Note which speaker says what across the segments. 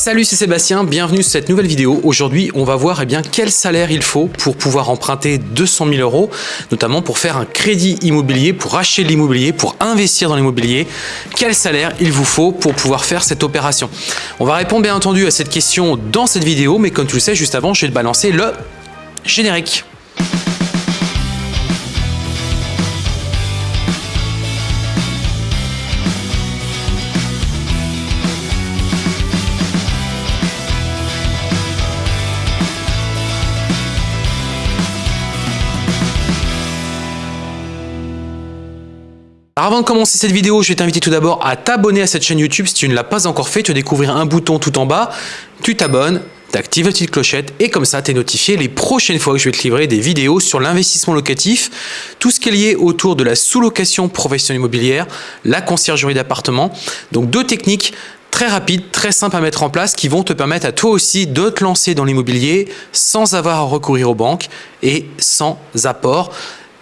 Speaker 1: Salut, c'est Sébastien, bienvenue sur cette nouvelle vidéo. Aujourd'hui, on va voir eh bien, quel salaire il faut pour pouvoir emprunter 200 000 euros, notamment pour faire un crédit immobilier, pour acheter de l'immobilier, pour investir dans l'immobilier. Quel salaire il vous faut pour pouvoir faire cette opération? On va répondre bien entendu à cette question dans cette vidéo, mais comme tu le sais, juste avant, je vais te balancer le générique. Avant de commencer cette vidéo, je vais t'inviter tout d'abord à t'abonner à cette chaîne YouTube si tu ne l'as pas encore fait. Tu vas découvrir un bouton tout en bas, tu t'abonnes, tu actives la petite clochette et comme ça tu es notifié les prochaines fois que je vais te livrer des vidéos sur l'investissement locatif, tout ce qui est lié autour de la sous-location professionnelle immobilière, la conciergerie d'appartement. Donc deux techniques très rapides, très simples à mettre en place qui vont te permettre à toi aussi de te lancer dans l'immobilier sans avoir à recourir aux banques et sans apport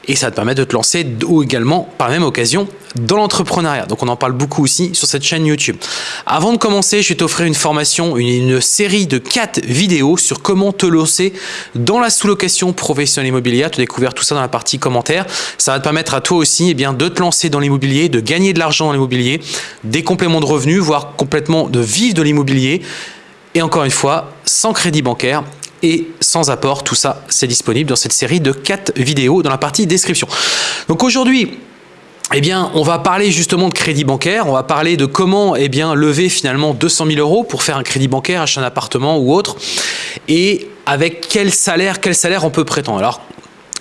Speaker 1: et ça te permet de te lancer ou également par même occasion dans l'entrepreneuriat. Donc on en parle beaucoup aussi sur cette chaîne YouTube. Avant de commencer, je vais t'offrir une formation, une, série de 4 vidéos sur comment te lancer dans la sous-location professionnelle immobilière. Tu as découvert tout ça dans la partie commentaires. Ça va te permettre à toi aussi eh bien, de te lancer dans l'immobilier, de gagner de l'argent dans l'immobilier, des compléments de revenus, voire complètement de vivre de l'immobilier. Et encore une fois, sans crédit bancaire et sans apport. Tout ça, c'est disponible dans cette série de 4 vidéos dans la partie description. Donc aujourd'hui, eh bien, on va parler justement de crédit bancaire, on va parler de comment eh bien, lever finalement 200 000 euros pour faire un crédit bancaire, acheter un appartement ou autre, et avec quel salaire, quel salaire on peut prétendre. Alors,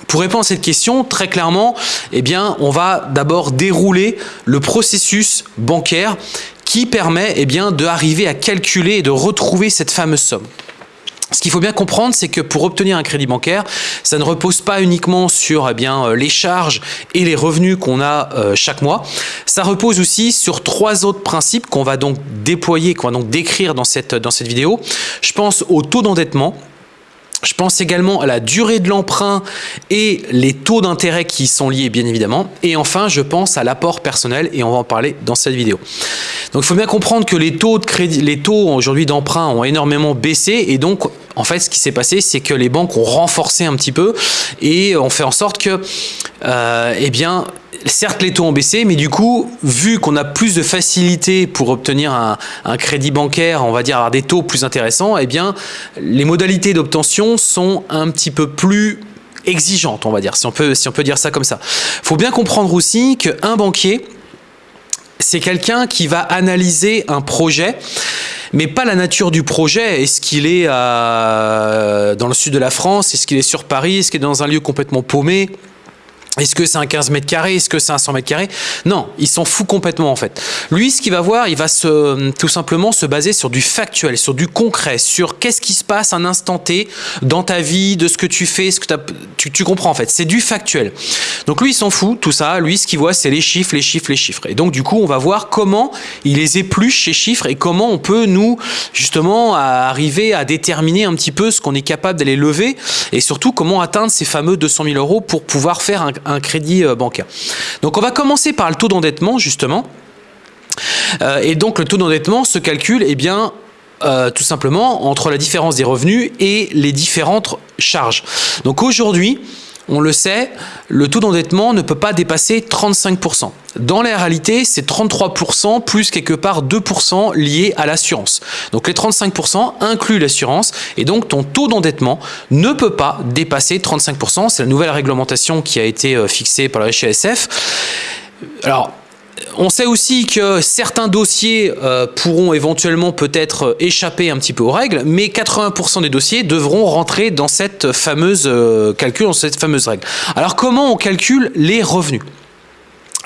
Speaker 1: pour répondre à cette question, très clairement, eh bien, on va d'abord dérouler le processus bancaire qui permet eh d'arriver à calculer et de retrouver cette fameuse somme. Ce qu'il faut bien comprendre, c'est que pour obtenir un crédit bancaire, ça ne repose pas uniquement sur eh bien, euh, les charges et les revenus qu'on a euh, chaque mois. Ça repose aussi sur trois autres principes qu'on va donc déployer, qu'on va donc décrire dans cette, dans cette vidéo. Je pense au taux d'endettement, je pense également à la durée de l'emprunt et les taux d'intérêt qui y sont liés bien évidemment. Et enfin, je pense à l'apport personnel et on va en parler dans cette vidéo. Donc il faut bien comprendre que les taux de crédit, les taux aujourd'hui d'emprunt ont énormément baissé et donc en fait ce qui s'est passé c'est que les banques ont renforcé un petit peu et ont fait en sorte que euh, eh bien certes les taux ont baissé, mais du coup, vu qu'on a plus de facilité pour obtenir un, crédit bancaire, on va dire avoir des taux plus intéressants, eh bien, les modalités d'obtention sont un petit peu plus exigeantes, on va dire, si on peut, si on peut dire ça comme ça. Il faut bien comprendre aussi qu'un banquier, c'est quelqu'un qui va analyser un projet mais pas la nature du projet. Est-ce qu'il est, dans le sud de la France? Est-ce qu'il est sur Paris? Est-ce qu'il est dans un lieu complètement paumé? Est-ce que c'est un 15 mètres carrés? Est-ce que c'est un 100 mètres carrés? Non, il s'en fout complètement en fait. Lui, ce qu'il va voir, il va se, tout simplement se baser sur du factuel, sur du concret, sur qu'est-ce qui se passe un instant T dans ta vie, de ce que tu fais, ce que tu, tu comprends en fait. C'est du factuel. Donc lui, il s'en fout, tout ça. Lui, ce qu'il voit, c'est les chiffres, les chiffres, les chiffres. Et donc du coup, on va voir comment il les épluche, ces chiffres, et comment on peut nous, justement, arriver à déterminer un petit peu ce qu'on est capable d'aller lever, et surtout comment atteindre ces fameux 200 000 euros pour pouvoir faire un, un crédit euh, bancaire. Donc on va commencer par le taux d'endettement justement. Euh, et donc le taux d'endettement se calcule eh bien, euh, tout simplement entre la différence des revenus et les différentes charges. Donc aujourd'hui, on le sait, le taux d'endettement ne peut pas dépasser 35%. Dans la réalité, c'est 33% plus quelque part 2% liés à l'assurance. Donc les 35% incluent l'assurance et donc ton taux d'endettement ne peut pas dépasser 35%. C'est la nouvelle réglementation qui a été euh, fixée par la HSF. Alors, on sait aussi que certains dossiers euh, pourront éventuellement peut-être échapper un petit peu aux règles, mais 80% des dossiers devront rentrer dans cette fameuse euh, calcul, dans cette fameuse règle. Alors comment on calcule les revenus?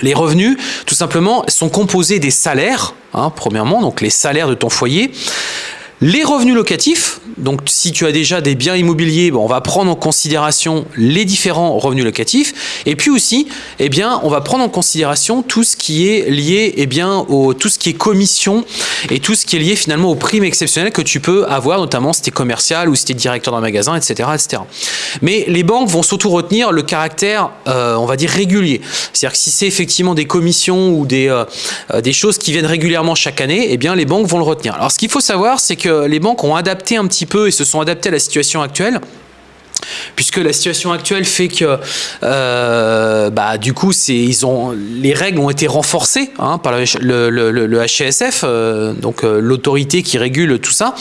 Speaker 1: Les revenus, tout simplement, sont composés des salaires, hein, premièrement, donc les salaires de ton foyer, les revenus locatifs, donc si tu as déjà des biens immobiliers, bon, on va prendre en considération les différents revenus locatifs. Et puis aussi, eh bien, on va prendre en considération tout ce qui est lié eh bien, au, tout ce qui est commission et tout ce qui est lié finalement aux primes exceptionnelles que tu peux avoir, notamment si tu es commercial ou si tu es directeur d'un magasin, etc., etc. Mais les banques vont surtout retenir le caractère, euh, on va dire, régulier. C'est-à-dire que si c'est effectivement des commissions ou des, euh, euh, des choses qui viennent régulièrement chaque année, eh bien, les banques vont le retenir. Alors, ce qu'il faut savoir, c'est que les banques ont adapté un petit peu et se sont adaptées à la situation actuelle puisque la situation actuelle fait que euh, bah, du coup ils ont, les règles ont été renforcées hein, par le, le, euh, donc euh, l'autorité qui régule tout ça.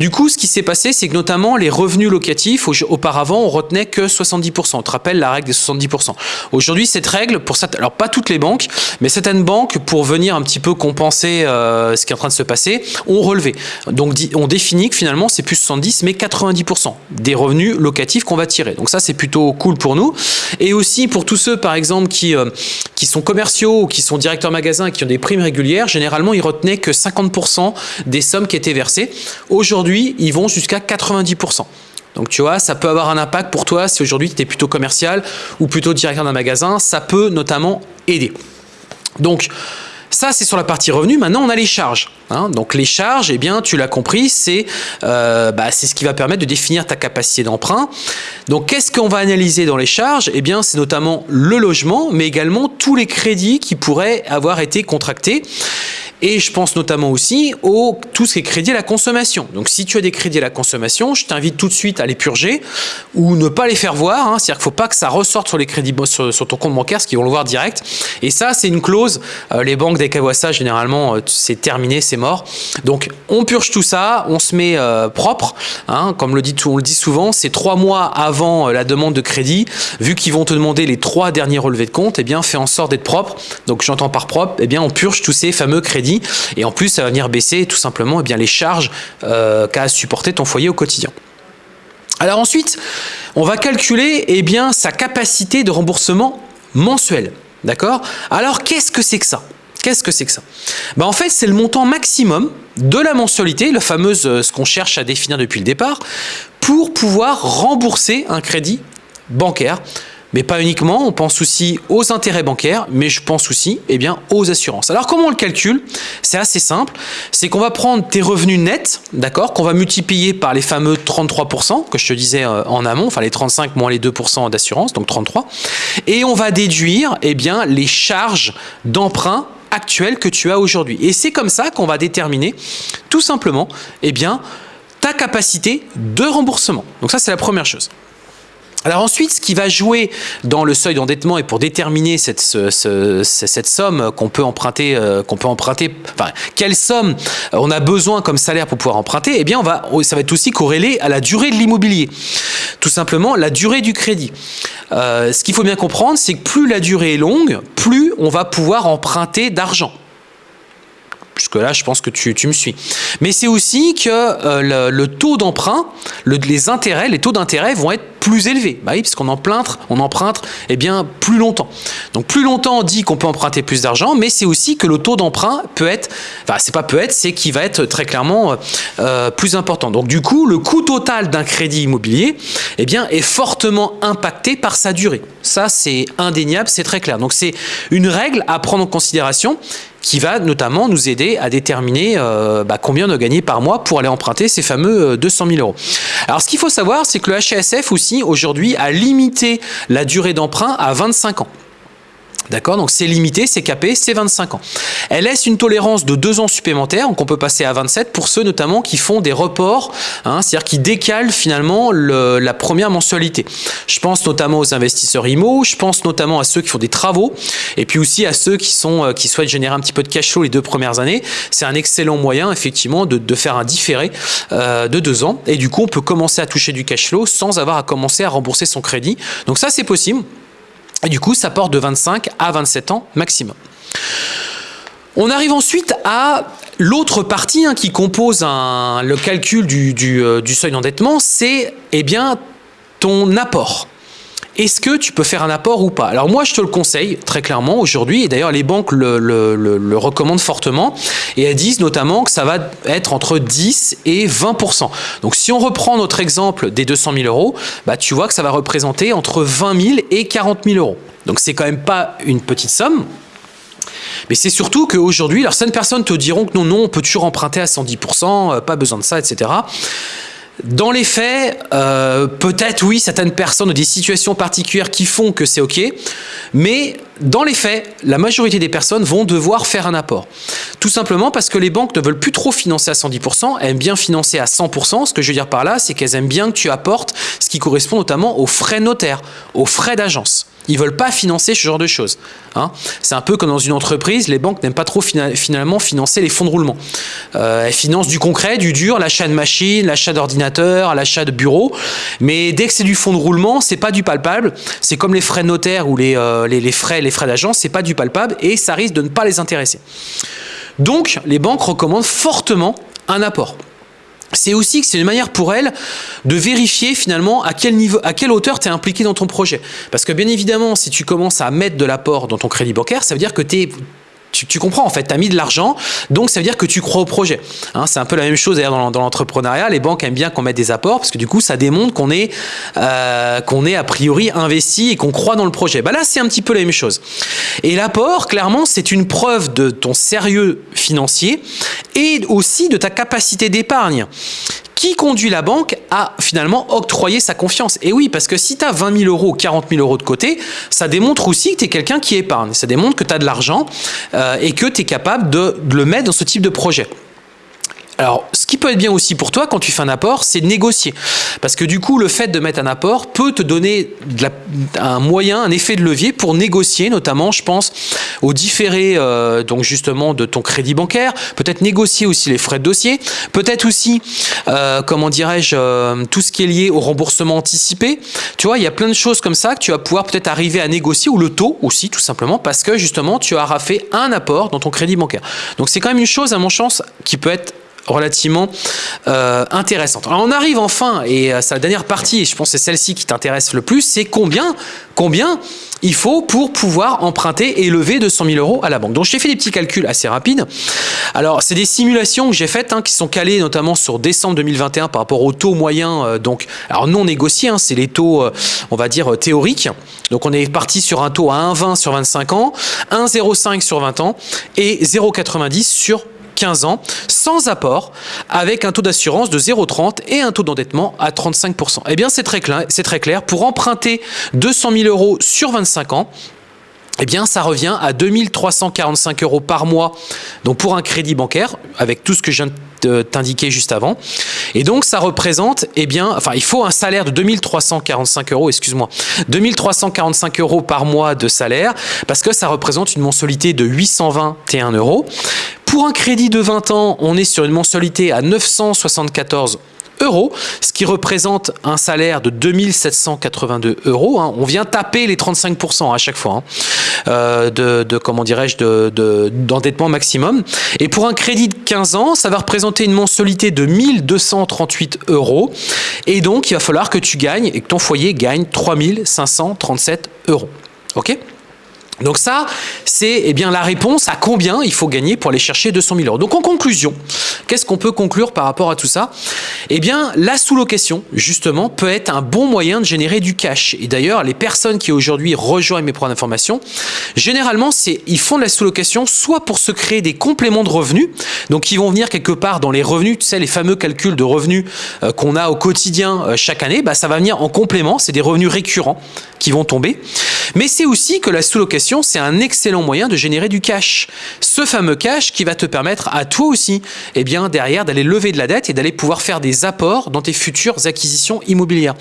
Speaker 1: Du coup, ce qui s'est passé, c'est que notamment les revenus locatifs, auparavant, on retenait que 70%. On te rappelle la règle des 70%. Aujourd'hui, cette règle, pour alors pas toutes les banques, mais certaines banques, pour venir un petit peu compenser ce qui est en train de se passer, ont relevé. Donc on définit que finalement, c'est plus 70%, mais 90% des revenus locatifs qu'on va tirer. Donc ça, c'est plutôt cool pour nous. Et aussi pour tous ceux, par exemple, qui, euh, qui sont commerciaux ou qui sont directeurs magasins qui ont des primes régulières, généralement, ils retenaient que 50% des sommes qui étaient versées. Aujourd'hui, ils vont jusqu'à 90%. Donc tu vois, ça peut avoir un impact pour toi si aujourd'hui tu es plutôt commercial ou plutôt directeur d'un magasin, ça peut notamment aider. Donc ça, c'est sur la partie revenu. Maintenant, on a les charges. Hein. Donc les charges, eh bien, tu l'as compris, euh, bah, c'est ce qui va permettre de définir ta capacité d'emprunt. Donc qu'est-ce qu'on va analyser dans les charges? Eh bien, c'est notamment le logement, mais également tous les crédits qui pourraient avoir été contractés. Et je pense notamment aussi au tout ce qui est crédit à la consommation. Donc si tu as des crédits à la consommation, je t'invite tout de suite à les purger ou ne pas les faire voir. Hein. C'est-à-dire qu'il ne faut pas que ça ressorte sur les crédits sur, ton compte bancaire, ce qu'ils vont le voir direct. Et ça, c'est une clause. Euh, les banques dès qu'elles voient ça, généralement, euh, c'est terminé, c'est mort. Donc on purge tout ça, on se met euh, propre. Hein. Comme on le dit souvent, c'est trois mois avant la demande de crédit. Vu qu'ils vont te demander les trois derniers relevés de compte, eh bien fais en sorte d'être propre. Donc j'entends par propre, eh bien on purge tous ces fameux crédits et en plus, ça va venir baisser tout simplement eh les charges euh, qu'a supporté ton foyer au quotidien. Alors ensuite, on va calculer eh sa capacité de remboursement mensuel. D'accord? Alors qu'est-ce que c'est que ça? Qu'est-ce que c'est que ça? Ben, En fait, c'est le montant maximum de la mensualité, le fameux euh, ce qu'on cherche à définir depuis le départ, pour pouvoir rembourser un crédit bancaire mais pas uniquement, on pense aussi aux intérêts bancaires, mais je pense aussi eh bien, aux assurances. Alors comment on le calcule? C'est assez simple, c'est qu'on va prendre tes revenus nets, d'accord, qu'on va multiplier par les fameux 33% que je te disais euh, en amont, enfin les 35 moins les 2% d'assurance, donc 33%, et on va déduire eh bien, les charges d'emprunt actuelles que tu as aujourd'hui. Et c'est comme ça qu'on va déterminer tout simplement eh bien, ta capacité de remboursement. Donc ça, c'est la première chose. Alors ensuite, ce qui va jouer dans le seuil d'endettement et pour déterminer cette, somme qu'on peut emprunter, euh, qu'on peut emprunter, enfin quelle somme on a besoin comme salaire pour pouvoir emprunter, eh bien ça va être aussi corrélé à la durée de l'immobilier. Tout simplement la durée du crédit. Euh, ce qu'il faut bien comprendre, c'est que plus la durée est longue, plus on va pouvoir emprunter d'argent. Puisque là, je pense que tu, me suis. Mais c'est aussi que euh, le, taux d'emprunt, les intérêts, les taux d'intérêt vont être plus élevés. Bah oui, parce qu'on emprunte, on emprunte eh bien, plus longtemps. Donc plus longtemps, on dit qu'on peut emprunter plus d'argent, mais c'est aussi que le taux d'emprunt peut être, enfin c'est pas peut être, c'est qu'il va être très clairement euh, euh, plus important. Donc du coup, le coût total d'un crédit immobilier eh bien, est fortement impacté par sa durée. Ça, c'est indéniable, c'est très clair. Donc c'est une règle à prendre en considération qui va notamment nous aider à déterminer euh, bah, combien on a gagné par mois pour aller emprunter ces fameux 200 000 euros. Alors ce qu'il faut savoir, c'est que le HSF aussi aujourd'hui à limiter la durée d'emprunt à 25 ans. D'accord Donc c'est limité, c'est capé, c'est 25 ans. Elle laisse une tolérance de 2 ans supplémentaires, donc on peut passer à 27 pour ceux notamment qui font des reports, hein, c'est-à-dire qui décalent finalement la première mensualité. Je pense notamment aux investisseurs IMO, je pense notamment à ceux qui font des travaux, et puis aussi à ceux qui, sont, euh, qui souhaitent générer un petit peu de cash flow les deux premières années. C'est un excellent moyen effectivement de, faire un différé euh, de 2 ans, et du coup on peut commencer à toucher du cash flow sans avoir à commencer à rembourser son crédit. Donc ça c'est possible. Et du coup, ça porte de 25 à 27 ans maximum. On arrive ensuite à l'autre partie hein, qui compose le calcul du, euh, du seuil d'endettement, c'est eh bien ton apport est-ce que tu peux faire un apport ou pas? Alors moi, je te le conseille très clairement aujourd'hui, et d'ailleurs les banques le, recommandent fortement, et elles disent notamment que ça va être entre 10 et 20%. Donc si on reprend notre exemple des 200 000 euros, bah, tu vois que ça va représenter entre 20 000 et 40 000 euros. Donc c'est quand même pas une petite somme, mais c'est surtout qu'aujourd'hui, certaines personnes te diront que non, non, on peut toujours emprunter à 110%, euh, pas besoin de ça, etc. Dans les faits, euh, peut-être oui, certaines personnes ont des situations particulières qui font que c'est OK, mais dans les faits, la majorité des personnes vont devoir faire un apport. Tout simplement parce que les banques ne veulent plus trop financer à 110%, elles aiment bien financer à 100%. Ce que je veux dire par là, c'est qu'elles aiment bien que tu apportes ce qui correspond notamment aux frais notaires, aux frais d'agence. Ils veulent pas financer ce genre de choses. Hein. C'est un peu comme dans une entreprise, les banques n'aiment pas trop finalement financer les fonds de roulement. Euh, elles financent du concret, du dur, l'achat de machines, l'achat d'ordinateurs, l'achat de bureaux. Mais dès que c'est du fonds de roulement, c'est pas du palpable. C'est comme les frais notaires ou les, euh, frais, les frais d'agence, c'est pas du palpable et ça risque de ne pas les intéresser. Donc, les banques recommandent fortement un apport c'est aussi que c'est une manière pour elle de vérifier finalement à quel niveau, à quelle hauteur tu es impliqué dans ton projet. Parce que bien évidemment, si tu commences à mettre de l'apport dans ton crédit bancaire, ça veut dire que tu es tu, comprends en fait, tu as mis de l'argent, donc ça veut dire que tu crois au projet. Hein, c'est un peu la même chose d'ailleurs dans, l'entrepreneuriat, les banques aiment bien qu'on mette des apports parce que du coup ça démontre qu'on est, euh, est a priori investi et qu'on croit dans le projet. Bah là c'est un petit peu la même chose. Et l'apport, clairement, c'est une preuve de ton sérieux financier et aussi de ta capacité d'épargne qui conduit la banque à finalement octroyer sa confiance. Et oui, parce que si tu as 20 000 euros ou 40 000 euros de côté, ça démontre aussi que tu es quelqu'un qui épargne. Ça démontre que tu as de l'argent euh, et que tu es capable de le mettre dans ce type de projet. Alors, ce qui peut être bien aussi pour toi quand tu fais un apport, c'est négocier. Parce que du coup, le fait de mettre un apport peut te donner un moyen, un effet de levier pour négocier, notamment, je pense, aux différés, euh, donc justement, de ton crédit bancaire, peut-être négocier aussi les frais de dossier, peut-être aussi, euh, comment dirais-je, euh, tout ce qui est lié au remboursement anticipé. Tu vois, il y a plein de choses comme ça que tu vas pouvoir peut-être arriver à négocier, ou le taux aussi, tout simplement, parce que justement, tu auras fait un apport dans ton crédit bancaire. Donc, c'est quand même une chose, à mon chance, qui peut être relativement euh, intéressante. Alors on arrive enfin, et euh, c'est la dernière partie, et je pense que c'est celle-ci qui t'intéresse le plus, c'est combien, combien il faut pour pouvoir emprunter et lever 200 000 euros à la banque. Donc j'ai fait des petits calculs assez rapides. Alors c'est des simulations que j'ai faites, hein, qui sont calées notamment sur décembre 2021 par rapport au taux moyen, euh, donc alors non négocié, hein, c'est les taux, on va dire, théoriques. Donc on est parti sur un taux à 1,20 sur 25 ans, 1,05 sur 20 ans et 0,90 sur 15 ans, sans apport, avec un taux d'assurance de 0,30 et un taux d'endettement à 35%. Eh bien, c'est très, clair, très clair. Pour emprunter 200 000 euros sur 25 ans, eh bien, ça revient à 2345 euros par mois. Donc, pour un crédit bancaire, avec tout ce que je viens de t'indiquer juste avant. Et donc, ça représente, eh bien, enfin, il faut un salaire de 2345 euros, excuse-moi, 2345 euros par mois de salaire, parce que ça représente une mensualité de 821 euros. Pour un crédit de 20 ans, on est sur une mensualité à 974 euros, ce qui représente un salaire de 2782 euros. Hein. On vient taper les 35% à chaque fois hein, euh, de, comment dirais-je, d'endettement maximum. Et pour un crédit de 15 ans, ça va représenter une mensualité de 1238 euros. Et donc, il va falloir que tu gagnes et que ton foyer gagne 3537 euros. OK? Donc ça, c'est eh bien la réponse à combien il faut gagner pour aller chercher 200 000 euros. Donc en conclusion, qu'est-ce qu'on peut conclure par rapport à tout ça? Eh bien, la sous-location, justement, peut être un bon moyen de générer du cash. Et d'ailleurs, les personnes qui aujourd'hui rejoignent mes programmes d'information, généralement, ils font de la sous-location soit pour se créer des compléments de revenus, donc ils vont venir quelque part dans les revenus, tu sais, les fameux calculs de revenus euh, qu'on a au quotidien euh, chaque année, bah, ça va venir en complément, c'est des revenus récurrents qui vont tomber. Mais c'est aussi que la sous-location, c'est un excellent moyen de générer du cash. Ce fameux cash qui va te permettre à toi aussi, eh bien, derrière, d'aller lever de la dette et d'aller pouvoir faire des apports dans tes futures acquisitions immobilières.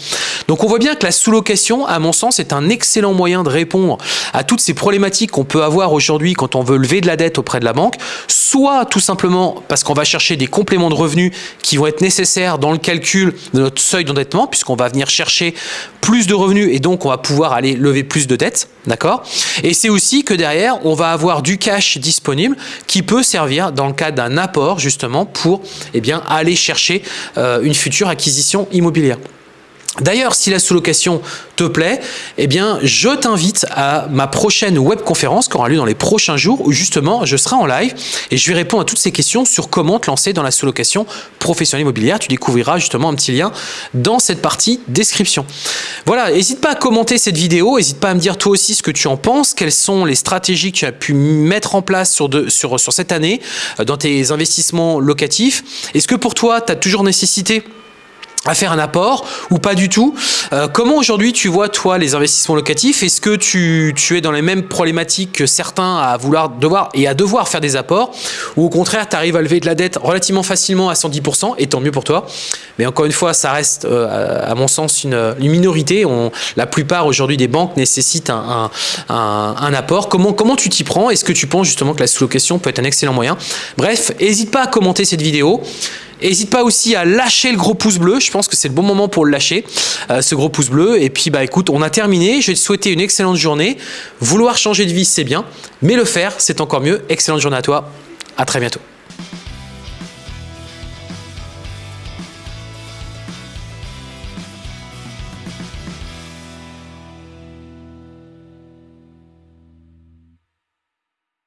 Speaker 1: Donc, on voit bien que la sous-location, à mon sens, est un excellent moyen de répondre à toutes ces problématiques qu'on peut avoir aujourd'hui quand on veut lever de la dette auprès de la banque, soit tout simplement parce qu'on va chercher des compléments de revenus qui vont être nécessaires dans le calcul de notre seuil d'endettement, puisqu'on va venir chercher plus de revenus et donc on va pouvoir aller lever plus de dettes, d'accord? C'est aussi que derrière, on va avoir du cash disponible qui peut servir dans le cas d'un apport justement pour eh aller chercher euh, une future acquisition immobilière. D'ailleurs, si la sous-location te plaît, eh bien, je t'invite à ma prochaine webconférence qui aura lieu dans les prochains jours où justement je serai en live et je vais répondre à toutes ces questions sur comment te lancer dans la sous-location professionnelle immobilière. Tu découvriras justement un petit lien dans cette partie description. Voilà, n'hésite pas à commenter cette vidéo, n'hésite pas à me dire toi aussi ce que tu en penses, quelles sont les stratégies que tu as pu mettre en place sur, sur, sur cette année euh, dans tes investissements locatifs. Est-ce que pour toi, tu as toujours nécessité à faire un apport ou pas du tout. Euh, Comment aujourd'hui tu vois toi les investissements locatifs? Est-ce que tu, tu, es dans les mêmes problématiques que certains à vouloir devoir et à devoir faire des apports? Ou au contraire tu arrives à lever de la dette relativement facilement à 110% et tant mieux pour toi? Mais encore une fois ça reste euh, à mon sens une, une minorité. On, la plupart aujourd'hui des banques nécessitent un, un, apport. Comment, comment tu t'y prends? Est-ce que tu penses justement que la sous-location peut être un excellent moyen? Bref, n'hésite pas à commenter cette vidéo N'hésite pas aussi à lâcher le gros pouce bleu. Je pense que c'est le bon moment pour le lâcher, euh, ce gros pouce bleu. Et puis, bah écoute, on a terminé. Je vais te souhaiter une excellente journée. Vouloir changer de vie, c'est bien. Mais le faire, c'est encore mieux. Excellente journée à toi. À très bientôt.